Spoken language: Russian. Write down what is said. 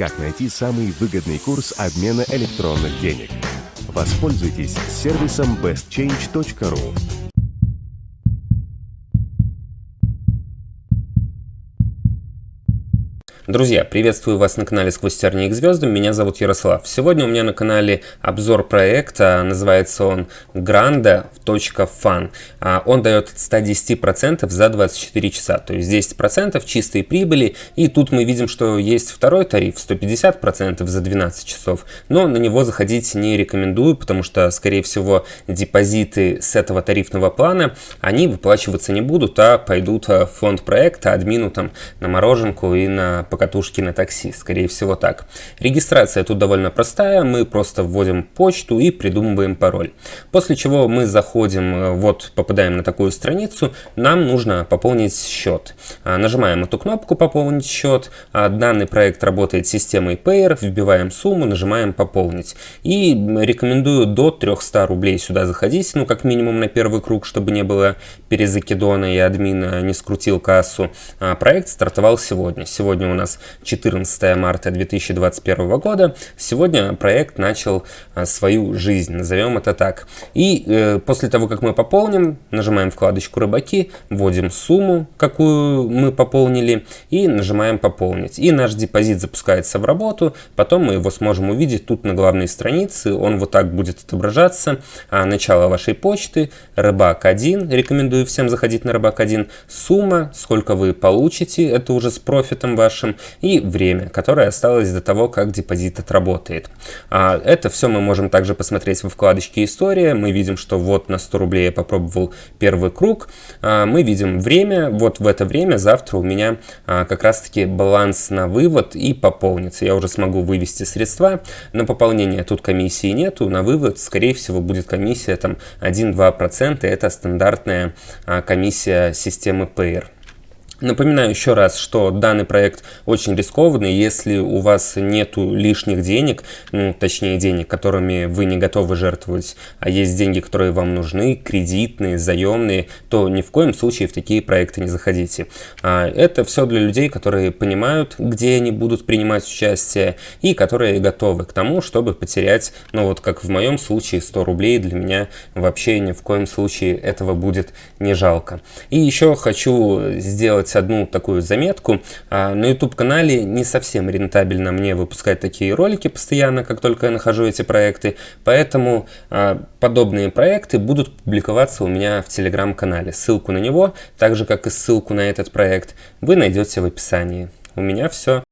как найти самый выгодный курс обмена электронных денег. Воспользуйтесь сервисом bestchange.ru. Друзья, приветствую вас на канале «Сквозь тернии к звездам», меня зовут Ярослав. Сегодня у меня на канале обзор проекта, называется он granda.fun. А, он дает от 110% за 24 часа, то есть 10% чистой прибыли. И тут мы видим, что есть второй тариф 150% за 12 часов, но на него заходить не рекомендую, потому что, скорее всего, депозиты с этого тарифного плана, они выплачиваться не будут, а пойдут в фонд проекта, админу там на мороженку и на покатушки на такси, скорее всего так. Регистрация тут довольно простая, мы просто вводим почту и придумываем пароль. После чего мы заходим, э, вот попадаем на такую страницу, нам нужно пополнить счет. А, нажимаем эту кнопку «Пополнить счет», а, данный проект работает с системой Payer, вбиваем сумму, нажимаем «Пополнить». И рекомендую до 300 рублей сюда заходить, ну как минимум на первый круг, чтобы не было перезакидона и админ не скрутил кассу. А, проект стартовал сегодня. Сегодня у нас нас 14 марта 2021 года. Сегодня проект начал а, свою жизнь, назовем это так. И э, после того, как мы пополним, нажимаем вкладочку «Рыбаки», вводим сумму, какую мы пополнили, и нажимаем «Пополнить». И наш депозит запускается в работу, потом мы его сможем увидеть тут на главной странице, он вот так будет отображаться. А, начало вашей почты, рыбак 1, рекомендую всем заходить на рыбак 1, сумма, сколько вы получите, это уже с профитом вашим, вашим, и время, которое осталось до того, как депозит отработает. А это все мы можем также посмотреть во вкладочке «История». Мы видим, что вот на 100 рублей я попробовал первый круг. А мы видим время, вот в это время завтра у меня а, как раз-таки баланс на вывод и пополнится. Я уже смогу вывести средства. На пополнение тут комиссии нету, на вывод, скорее всего, будет комиссия там 1-2%. Это стандартная комиссия системы Payer. Напоминаю еще раз, что данный проект очень рискованный, если у вас нету лишних денег, ну, точнее денег, которыми вы не готовы жертвовать, а есть деньги, которые вам нужны, кредитные, заемные, то ни в коем случае в такие проекты не заходите. А это все для людей, которые понимают, где они будут принимать участие и которые готовы к тому, чтобы потерять, ну вот как в моем случае, 100 рублей для меня вообще ни в коем случае этого будет не жалко. И еще хочу сделать сделать одну такую заметку. А, на YouTube-канале не совсем рентабельно мне выпускать такие ролики постоянно, как только я нахожу эти проекты, поэтому а, подобные проекты будут публиковаться у меня в Telegram-канале. Ссылку на него, так же как и ссылку на этот проект, вы найдете в описании. У меня все.